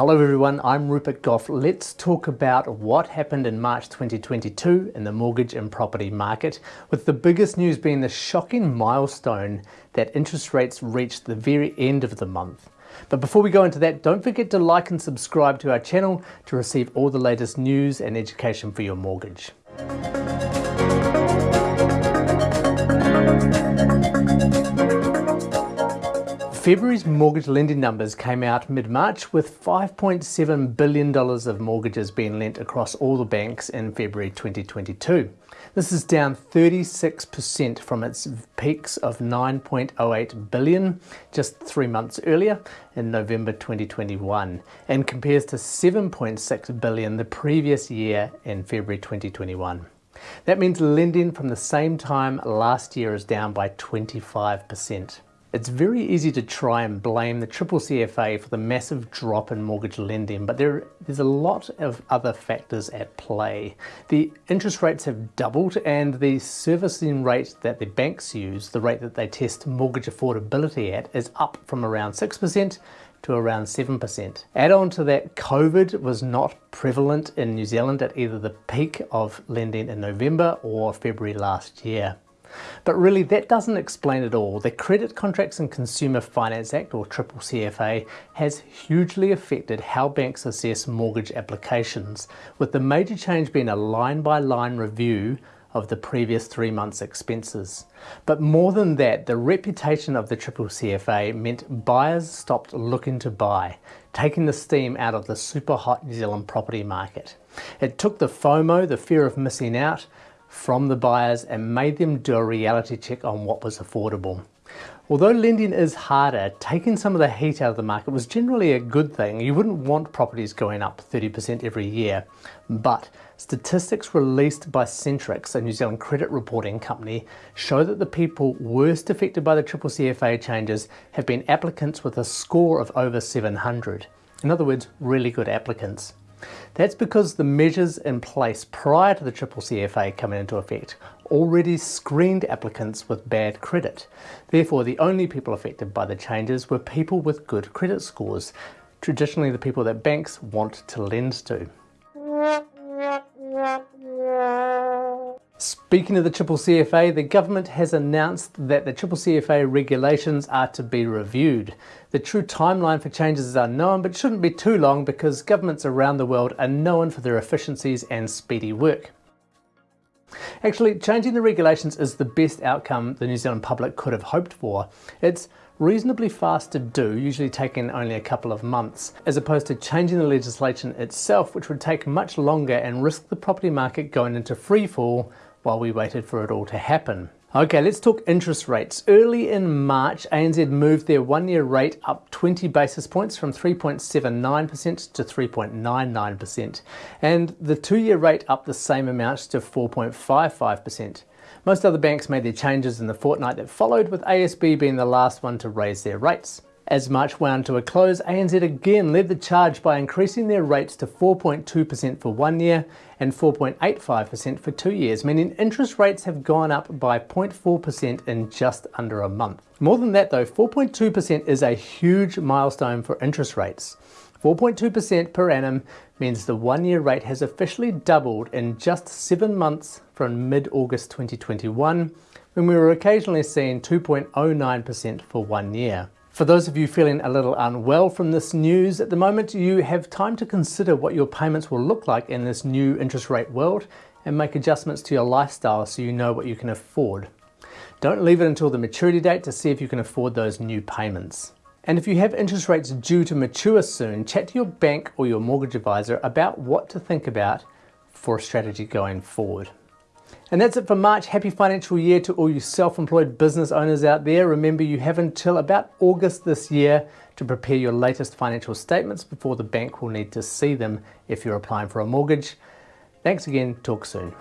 Hello everyone, I'm Rupert Goff. Let's talk about what happened in March 2022 in the mortgage and property market, with the biggest news being the shocking milestone that interest rates reached the very end of the month. But before we go into that, don't forget to like and subscribe to our channel to receive all the latest news and education for your mortgage. February's mortgage lending numbers came out mid-March with $5.7 billion of mortgages being lent across all the banks in February 2022. This is down 36% from its peaks of 9.08 billion just three months earlier in November 2021 and compares to 7.6 billion the previous year in February 2021. That means lending from the same time last year is down by 25%. It's very easy to try and blame the triple CFA for the massive drop in mortgage lending, but there, there's a lot of other factors at play. The interest rates have doubled and the servicing rate that the banks use, the rate that they test mortgage affordability at, is up from around 6% to around 7%. Add on to that, COVID was not prevalent in New Zealand at either the peak of lending in November or February last year. But really that doesn't explain it all. The Credit Contracts and Consumer Finance Act, or Triple CFA, has hugely affected how banks assess mortgage applications, with the major change being a line-by-line -line review of the previous three months' expenses. But more than that, the reputation of the Triple CFA meant buyers stopped looking to buy, taking the steam out of the super hot New Zealand property market. It took the FOMO, the fear of missing out, from the buyers and made them do a reality check on what was affordable. Although lending is harder, taking some of the heat out of the market was generally a good thing. You wouldn't want properties going up 30% every year. But statistics released by Centrix, a New Zealand credit reporting company, show that the people worst affected by the Triple CFA changes have been applicants with a score of over 700. In other words, really good applicants. That's because the measures in place prior to the Triple CFA coming into effect already screened applicants with bad credit. Therefore, the only people affected by the changes were people with good credit scores, traditionally the people that banks want to lend to. Speaking of the Triple CFA, the government has announced that the Triple CFA regulations are to be reviewed. The true timeline for changes is unknown, but shouldn't be too long because governments around the world are known for their efficiencies and speedy work. Actually, changing the regulations is the best outcome the New Zealand public could have hoped for. It's reasonably fast to do, usually taking only a couple of months, as opposed to changing the legislation itself, which would take much longer and risk the property market going into freefall while we waited for it all to happen. Okay, let's talk interest rates. Early in March, ANZ moved their one-year rate up 20 basis points from 3.79% to 3.99%, and the two-year rate up the same amount to 4.55%. Most other banks made their changes in the fortnight that followed, with ASB being the last one to raise their rates. As March wound to a close, ANZ again led the charge by increasing their rates to 4.2% for one year and 4.85% for two years, meaning interest rates have gone up by 0.4% in just under a month. More than that though, 4.2% is a huge milestone for interest rates. 4.2% per annum means the one-year rate has officially doubled in just seven months from mid-August 2021, when we were occasionally seeing 2.09% for one year. For those of you feeling a little unwell from this news at the moment, you have time to consider what your payments will look like in this new interest rate world and make adjustments to your lifestyle so you know what you can afford. Don't leave it until the maturity date to see if you can afford those new payments. And if you have interest rates due to mature soon, chat to your bank or your mortgage advisor about what to think about for a strategy going forward. And that's it for March. Happy financial year to all you self-employed business owners out there. Remember you have until about August this year to prepare your latest financial statements before the bank will need to see them if you're applying for a mortgage. Thanks again, talk soon.